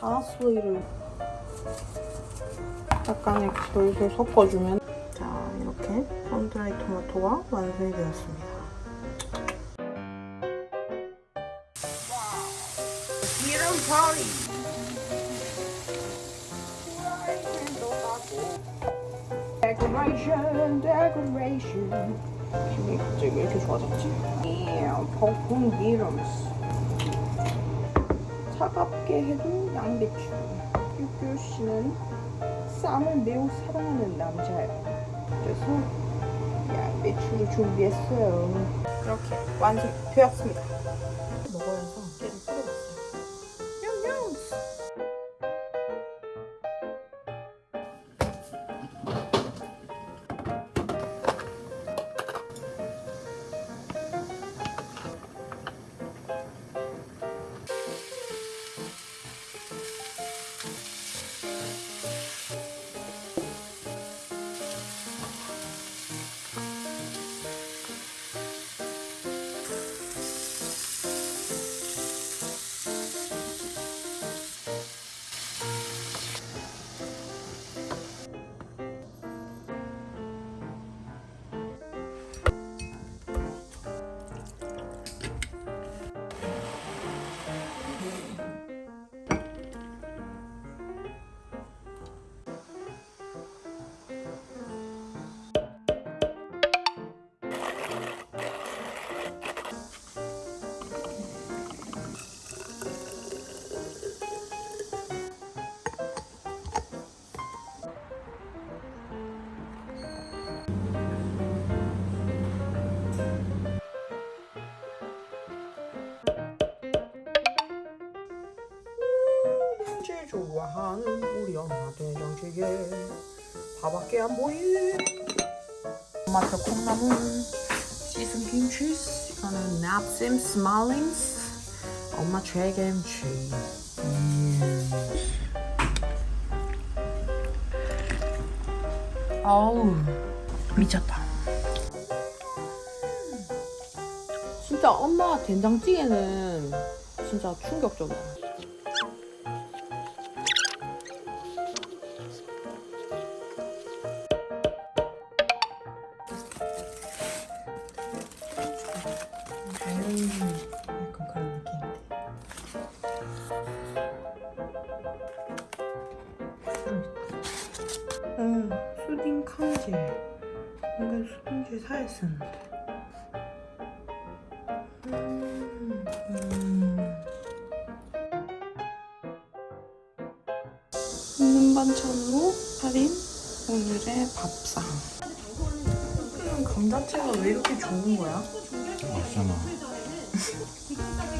파슬리를 약간 이렇게 돌돌 섞어주면. 자 이렇게 썬드라이 토마토가 완성이 되었습니다. 기름 파리. 갑자기 왜 이렇게 좋아졌지? 예, 볶은 기름 차갑게 해도 양배추 뾰뾰 씨는 쌈을 매우 사랑하는 남자예요. 그래서 양배추를 준비했어요. 이렇게 완성되었습니다 밥밖에 안 보이. 토마토 콩나물 씻은 김치 이거는 납심 스말링스. 엄마 최김치. 음. 어우 미쳤다. 진짜 엄마 된장찌개는 진짜 충격적이야 약간 그런 느낌인데. 음, 수딩 칸지. 이건 수딩지 사야 쓰는데. 음, 음. 있는 반찬으로 차린 오늘의 밥상. 그냥 감자채가 왜 이렇게 좋은 거야? 맛있잖아. Thank you.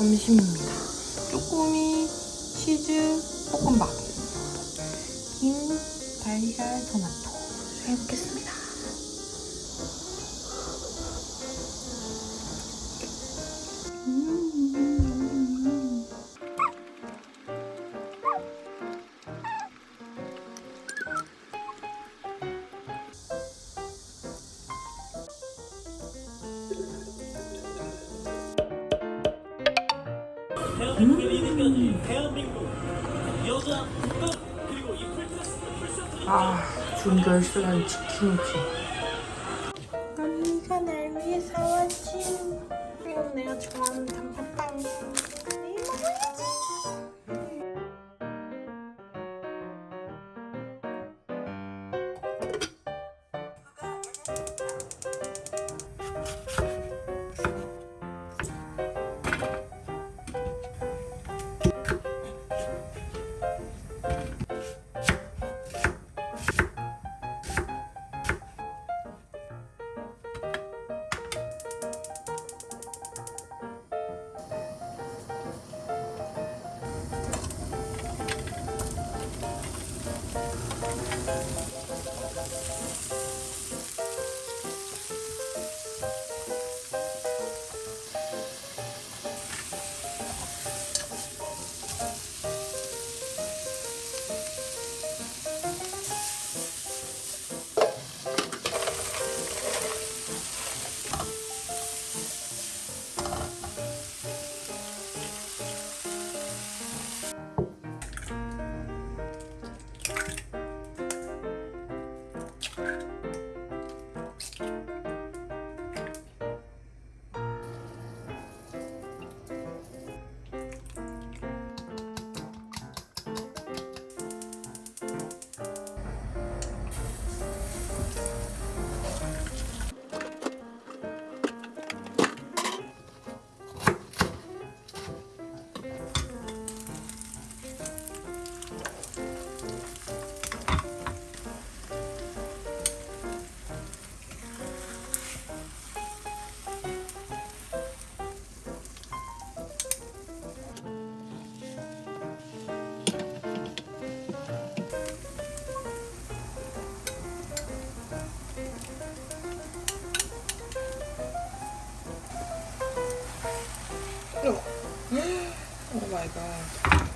점심입니다. 쪼꼬미 치즈 볶음밥. 아, 준결승한 치킨이지. 오마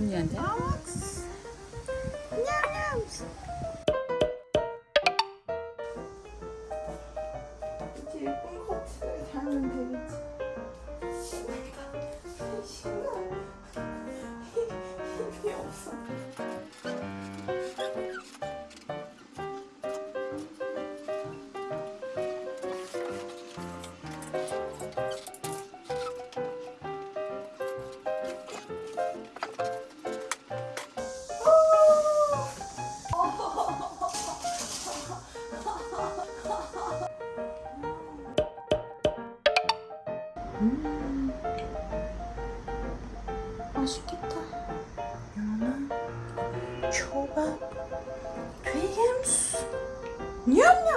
언니한 테?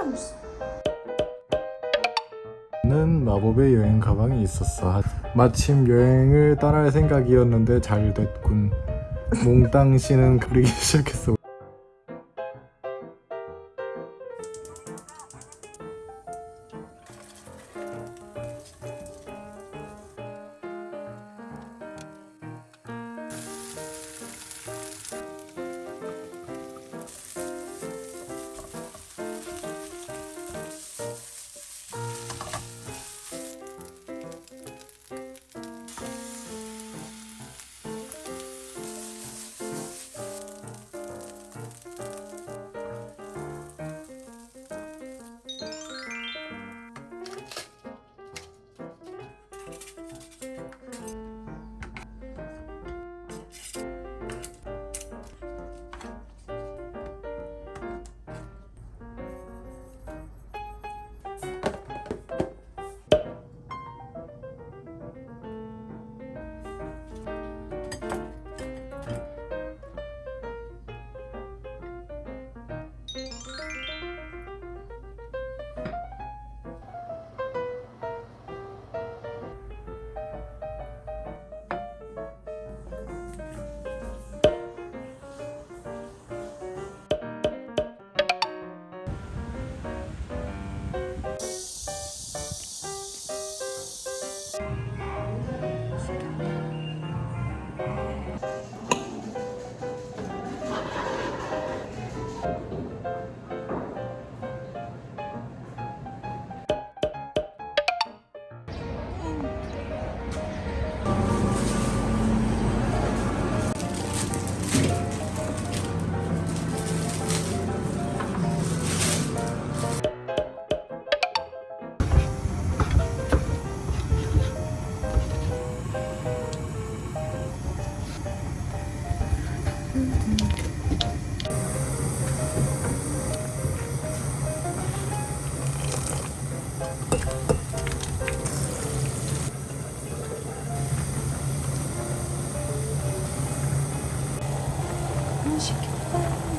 냠냠. 는 마법의 여행 가방이 있었어. 마침 여행을 떠날 생각이었는데 잘 됐군. 몽땅 씨는 그리기 시작했어. 시켜.